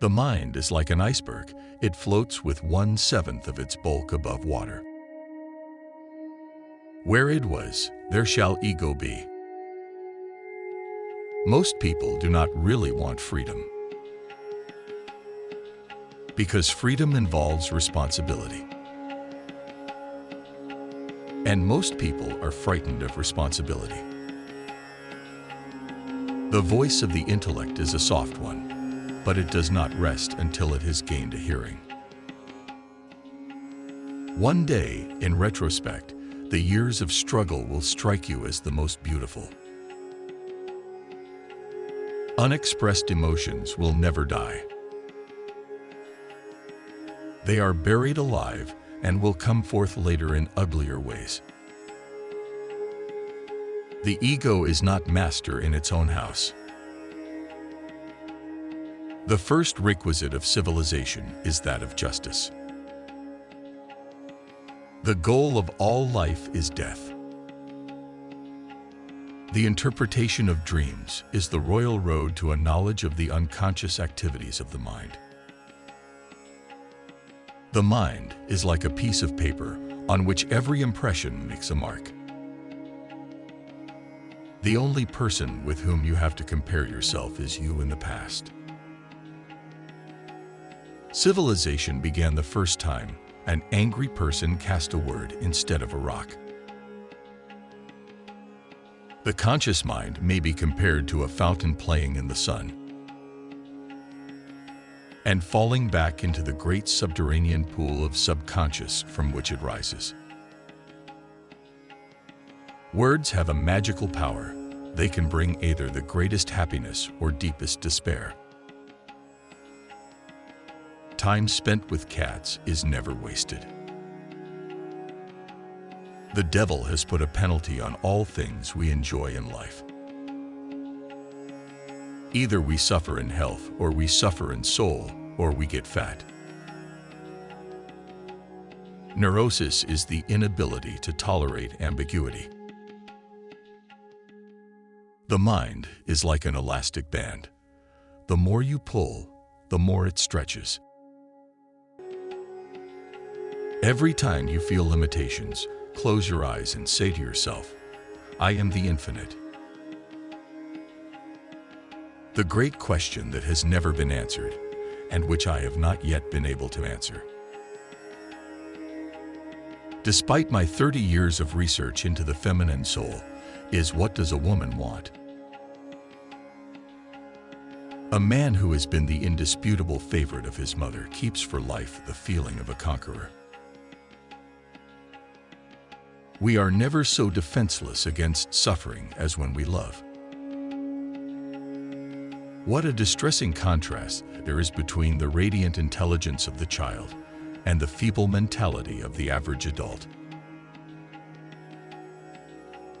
The mind is like an iceberg. It floats with one-seventh of its bulk above water. Where it was, there shall ego be. Most people do not really want freedom. Because freedom involves responsibility. And most people are frightened of responsibility. The voice of the intellect is a soft one but it does not rest until it has gained a hearing. One day, in retrospect, the years of struggle will strike you as the most beautiful. Unexpressed emotions will never die. They are buried alive and will come forth later in uglier ways. The ego is not master in its own house. The first requisite of civilization is that of justice. The goal of all life is death. The interpretation of dreams is the royal road to a knowledge of the unconscious activities of the mind. The mind is like a piece of paper on which every impression makes a mark. The only person with whom you have to compare yourself is you in the past. Civilization began the first time an angry person cast a word instead of a rock. The conscious mind may be compared to a fountain playing in the sun and falling back into the great subterranean pool of subconscious from which it rises. Words have a magical power. They can bring either the greatest happiness or deepest despair. Time spent with cats is never wasted. The devil has put a penalty on all things we enjoy in life. Either we suffer in health, or we suffer in soul, or we get fat. Neurosis is the inability to tolerate ambiguity. The mind is like an elastic band. The more you pull, the more it stretches. Every time you feel limitations, close your eyes and say to yourself, I am the infinite. The great question that has never been answered and which I have not yet been able to answer. Despite my 30 years of research into the feminine soul, is what does a woman want? A man who has been the indisputable favorite of his mother keeps for life the feeling of a conqueror. We are never so defenseless against suffering as when we love. What a distressing contrast there is between the radiant intelligence of the child and the feeble mentality of the average adult.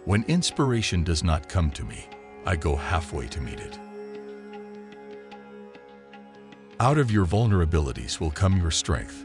When inspiration does not come to me, I go halfway to meet it. Out of your vulnerabilities will come your strength,